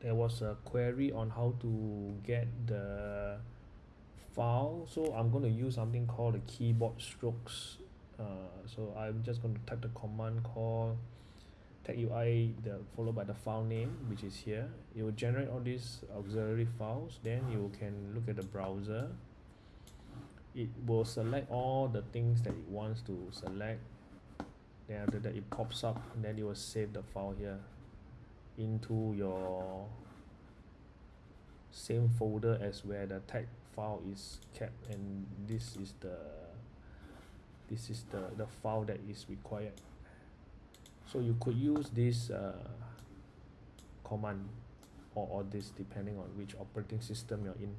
there was a query on how to get the file. So I'm going to use something called the keyboard strokes. Uh so I'm just going to type the command call TechUI the followed by the file name which is here. It will generate all these auxiliary files. Then you can look at the browser. It will select all the things that it wants to select. Then after that it pops up and then you will save the file here into your same folder as where the TeX file is kept and this is the this is the the file that is required. So you could use this uh command or or this depending on which operating system you're in